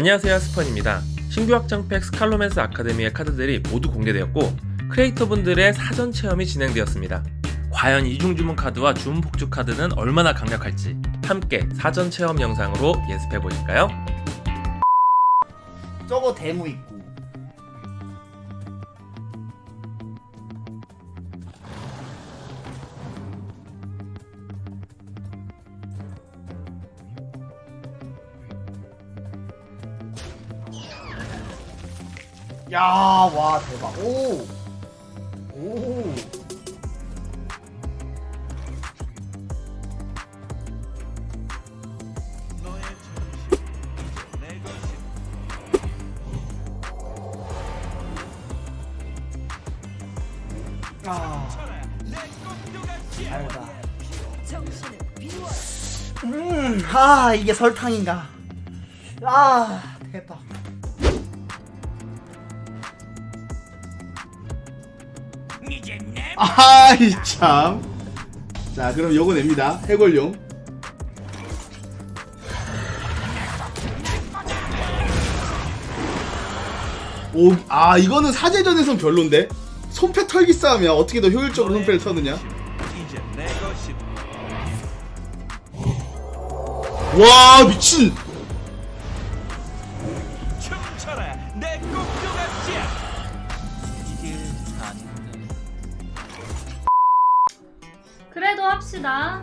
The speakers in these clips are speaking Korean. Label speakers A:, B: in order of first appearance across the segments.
A: 안녕하세요 스펀입니다. 신규 확장팩 스칼로맨스 아카데미의 카드들이 모두 공개되었고 크리에이터분들의 사전 체험이 진행되었습니다. 과연 이중 주문 카드와 주문 폭주 카드는 얼마나 강력할지 함께 사전 체험 영상으로 예습해 보실까요?
B: 저거 데모 있고 야, 와, 대박. 오! 오! 음, 아, 이게 설탕인가. 아, 대박.
C: 아이 참. 자 그럼 요거 냅니다. 해골용. 오, 아 이거는 사제전에선 별론데 손패 털기 싸움이야. 어떻게 더 효율적으로 손패를 터느냐? 와 미친.
D: 그래도 합시다.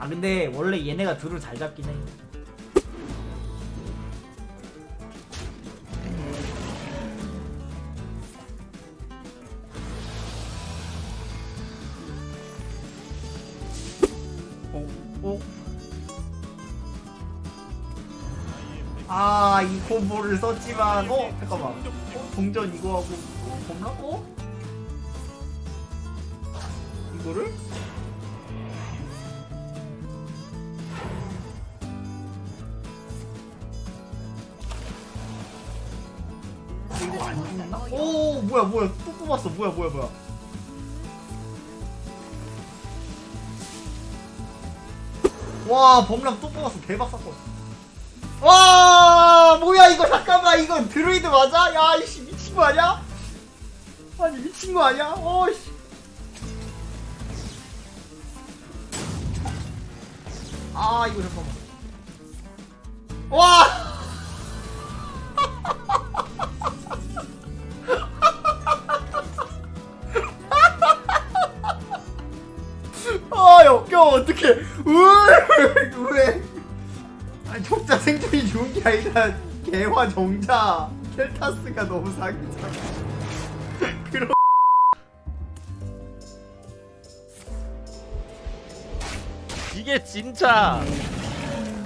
B: 아, 근데 원래 얘네가 둘을 잘 잡긴 해. 이 콤보를 썼지만, 어, 잠깐만. 어, 동전 이거 하고, 어, 범라? 어? 이거를? 이거 안 죽나? 오, 뭐야, 뭐야, 또 뽑았어, 뭐야, 뭐야, 뭐야. 와, 범람 또 뽑았어, 대박 사건. 와, 뭐야, 이거 잠깐만, 이거 드루이드 맞아? 야, 이씨 미친 거 아니야? 아니 미친 거 아니야? 어씨. 아, 이거 잠깐만. 와. 6이 아니라 개화 정자 켈타스가 너무 사기잖아 그럼
E: 이게 진짜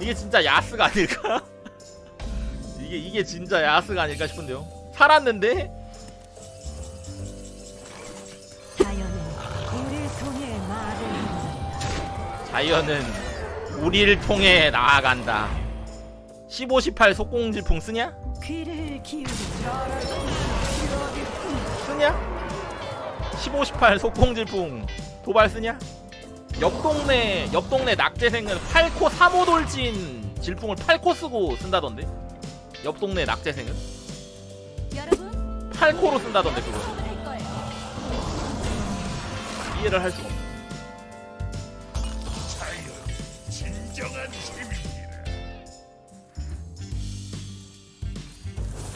E: 이게 진짜 야스가 아닐까? 이게 이게 진짜 야스가 아닐까 싶은데요 살았는데?
F: 자연은 우리를 통해
E: 나아간다 15, 18 속공질풍 쓰냐? 쓰냐? 15, 18 속공질풍 도발 쓰냐? 옆 동네 옆 동네 낙제생은 8코 3호 돌진 질풍을 8코 쓰고 쓴다던데. 옆 동네 낙제생은
F: 여러분
E: 8코로 쓴다던데 그거. 이해를 할 수가 없어.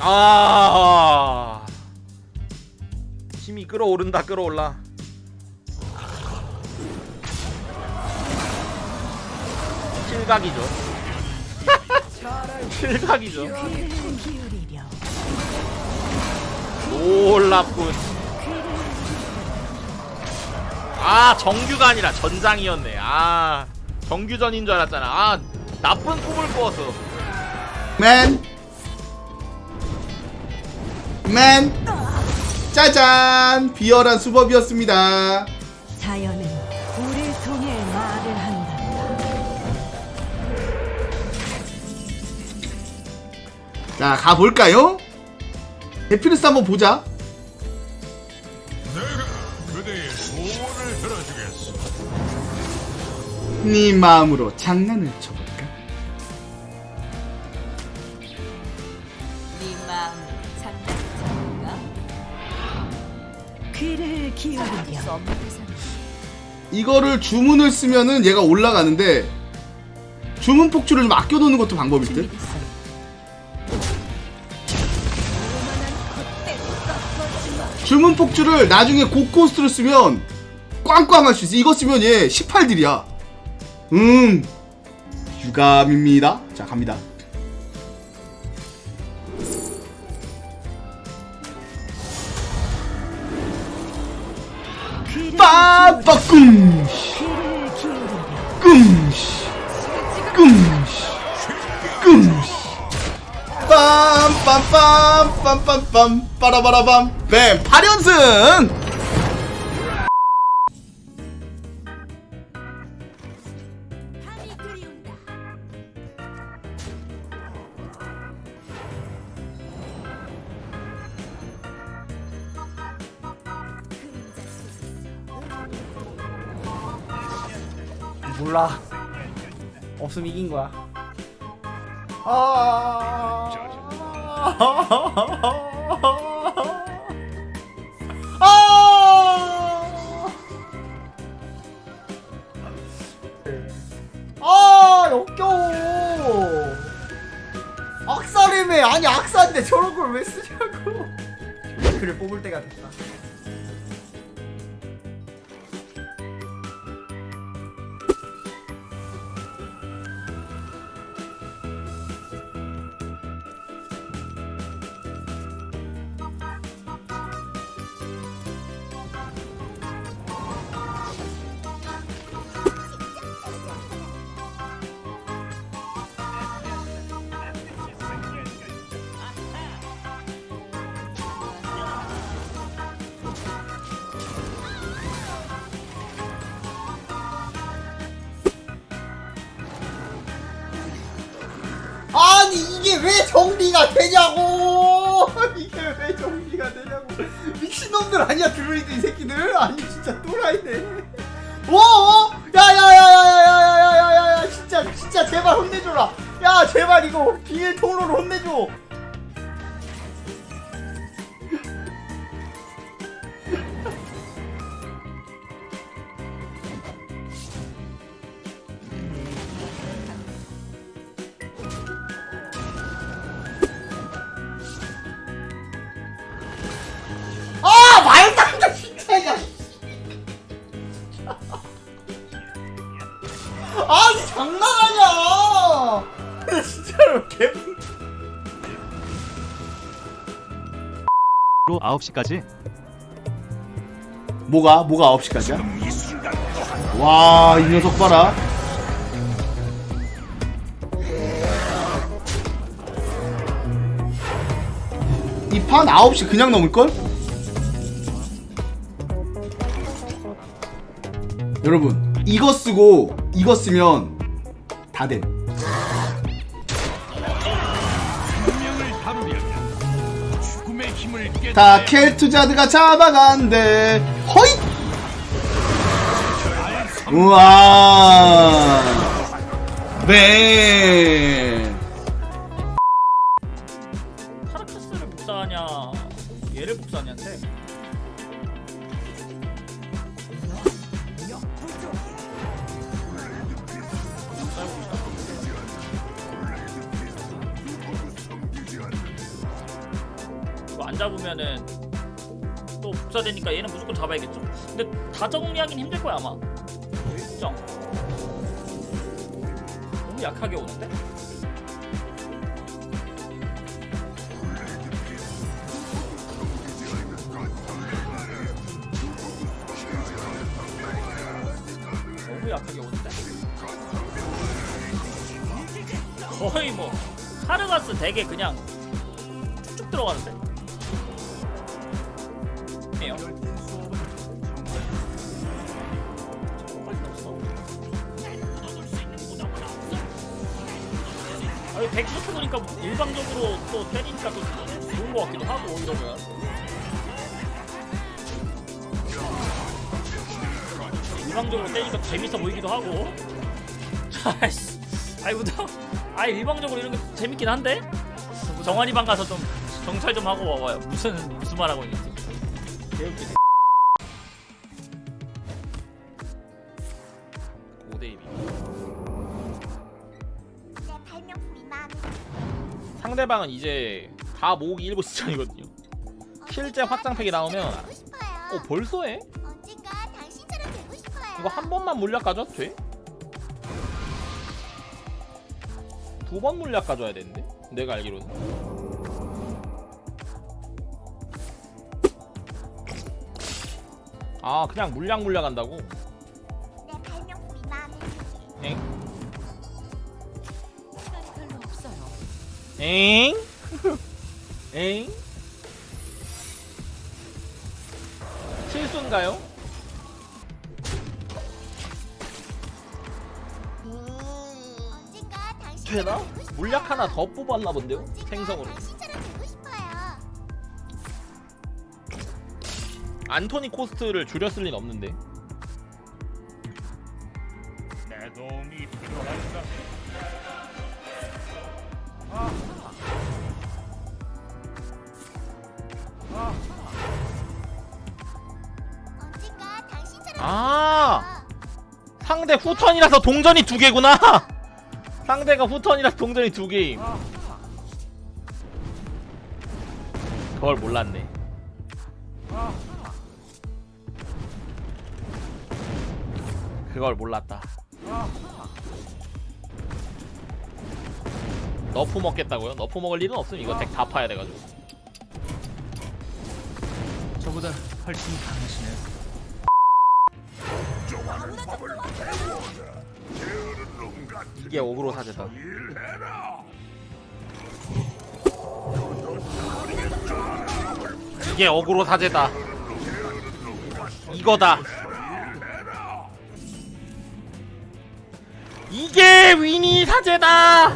E: 아. 힘이 끌어오른다 끌어올라. 실각이죠. 실각이죠. 놀랍군. 아 정규가 아니라 전장이었네. 아 정규전인 줄 알았잖아. 아 나쁜 꿈을 꾸었어
C: 맨. 그만 짜잔! 비열한 수법이었습니다.
F: 자연은 우리 통해 말을 한단다.
C: 자 가볼까요? 데피니스 한번 보자. 네 마음으로 장난을
F: 쳐봐. 귀를 기울이려.
C: 이거를 주문을 쓰면은 얘가 올라가는데 주문 폭주를 좀 아껴놓는 것도 방법일 듯? 주문 폭주를 나중에 고코스트로 쓰면 꽝꽝 할 수 있어 이거 쓰면 얘 18딜이야 음 유감입니다 자 갑니다 빠빠꿍.
F: 귀를 기울이려.
C: 끔시 끔시 끔시 빰빰빰 빰빰빰 빠라바라밤. 뱀 8연승
B: 몰라. 없으면 이긴 거야. 아. 아. 아, 역겨워. 악사래매 아니 악사인데 저런 걸 왜 쓰냐고. 그를 뽑을 때가 됐다. 왜 정리가 되냐고 이게 왜 정리가 되냐고 미친놈들 아니야 드루이드 이 새끼들 아니 진짜 또라이네 오 야야야야야야야야야야 진짜 진짜 제발 혼내줘라 야 제발 이거 비밀 통로로 혼내줘
G: 9시까지
C: 뭐가? 뭐가 9시까지야? 와, 이 녀석 봐라. 이 판 9시 그냥 넘을걸? 여러분, 이거 쓰고 이거 쓰면 다 돼.
H: 다
C: 켈투자드가 잡아간대. 허잇! 우와. 네.
E: 잡으면은 또 복사되니까 얘는 무조건 잡아야겠죠 근데 다 정리하긴 힘들 거야 아마 일정 너무 약하게 오는데? 너무 약하게 오는데? 거의 뭐 카르가스 되게 그냥 쭉쭉 들어가는데? 아니 100부터 보니까 일방적으로 또 때리니까 또 좋은 거 같기도 하고 이러면. 일방적으로 때리니까 재밌어 보이기도 하고. 아이씨. 아이 우정 아이 일방적으로 이런 게 재밌긴 한데? 정환이 방 가서 좀 정찰 좀 하고 와봐요. 무슨 무슨 말 하고 있는지. 개웃기네 상대방은 이제 다 모으기 일부 시간이거든요 실제 확장팩이 나오면 어 벌써 해? 이거 한 번만 물약 가져도 돼? 두 번 물약 가져야 되는데? 내가 알기로는 아 그냥 물약 물약 한다고? 엥? 엥? 실수인가요? 되나? 물약 하나 더 뽑았나 본데요? 생성으로. 안토니 코스트를 줄였을 리는 없는데 상대 후턴이라서 동전이 두 개구나. 상대가 후턴이라서 동전이 두 개임. 그걸 몰랐네. 그걸 몰랐다. nerf 먹겠다고요? nerf 먹을 일은 없음. 이거 덱 다 파야 돼가지고.
A: 저보다 훨씬 강하시네요.
E: 이게 어그로 사제다. 이게 어그로 사제다. 이거다. 이게 위니 사제다.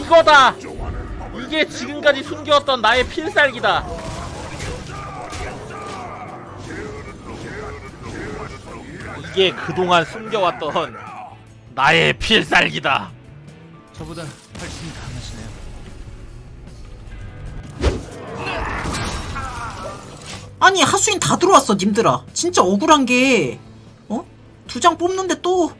E: 이거다. 이게 지금까지 숨겨왔던 나의 필살기다 이게 그동안 숨겨왔던 나의 필살기다
A: 저보다 훨씬 강하시네요.
I: 아니 하수인 다 들어왔어 님들아 진짜 억울한 게 어? 두 장 뽑는데 또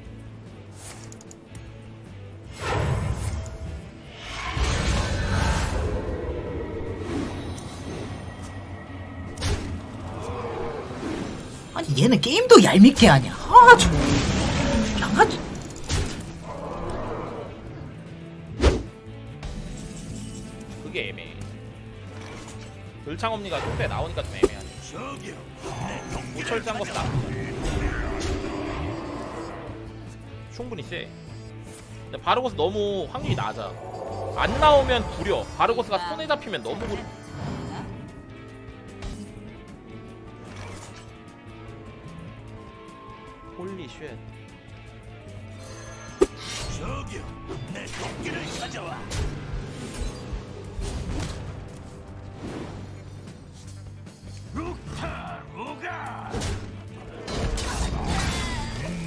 I: 아니 얘는 게임도 얄밉게 하냐? 아 저 양아치.
E: 그게 애매해. 을창엄니가 뚝배 나오니까 좀 애매하네. 무철장 것도 충분히 세 근데 바르고스 너무 확률이 낮아. 안 나오면 구려. 바르고스가 손에 잡히면 너무 구려 Holy shit.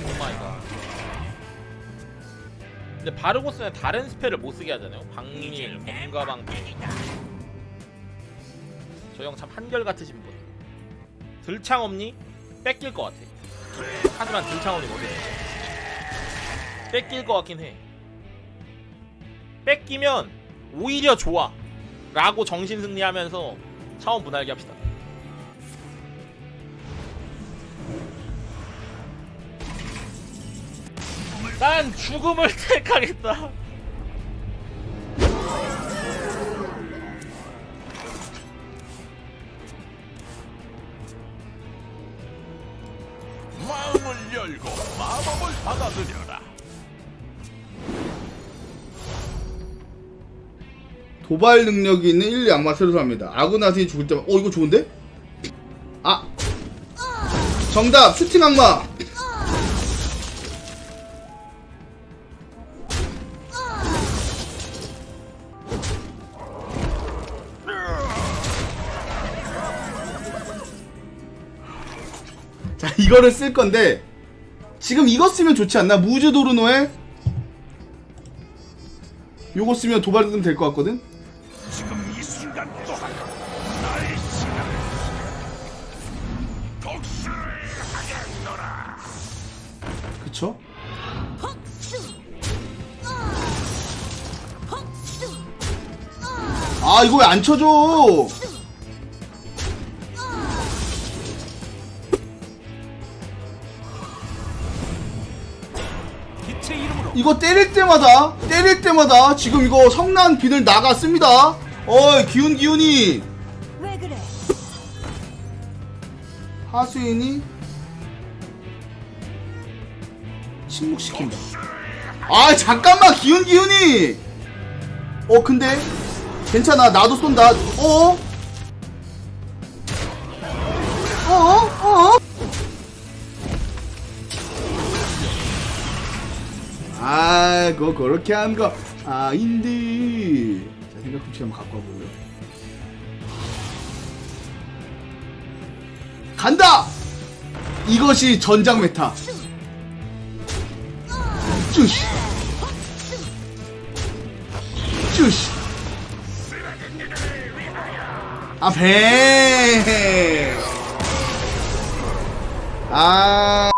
E: Oh my god. 근데 바르고스는 다른 spell을 못 쓰게 하잖아요. 방밀, 검가방패 저 형 참 한결같으신 분. 들창 없니? 뺏길 것 같아 하지만 뭐지? 뺏길 것 같긴 해 뺏기면 오히려 좋아 라고 정신승리하면서 차원 분할기 합시다 난 죽음을 택하겠다.
C: 도발 능력이 있는 1, 2 악마 세로사입니다. 아그나스이 죽을 때만 어 이거 좋은데? 아 정답 슈팅 악마 자 이거를 쓸 건데 지금 이거 쓰면 좋지 않나? 무즈 도르노에 요거 쓰면 도발도 될 것 같거든? 아 이거 왜 안 쳐줘? 이거 때릴 때마다 때릴 때마다 지금 이거 성난 비늘 나갔습니다. 어이 기운 기운이.
F: 그래?
C: 하수인이 침묵시킨다. 아 잠깐만 기운 기운이. 어 근데 괜찮아 나도 쏜다 어? 어? 어? 아 그거 그렇게 하는 거 아닌데 자 생각 훔치 한번 갖고 와보고요 간다! 이것이 전장 메타 쭈시 쭈시 아, 배! 아,